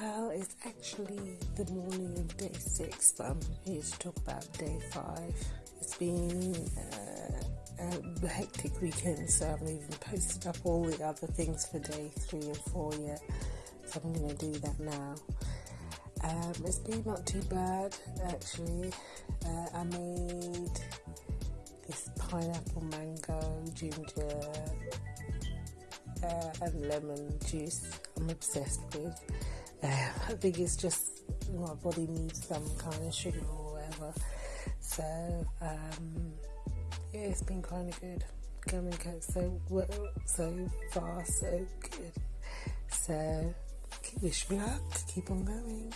Well, it's actually the morning of day six, but I'm here to talk about day five. It's been uh, a hectic weekend, so I haven't even posted up all the other things for day three and four yet. So I'm going to do that now. Um, it's been not too bad, actually. Uh, I made this pineapple mango ginger uh, and lemon juice. I'm obsessed with. Uh, I think it's just my body needs some kind of sugar or whatever. So um, yeah, it's been kind of good. Coming so well, so far, so good. So wish me luck. Keep on going.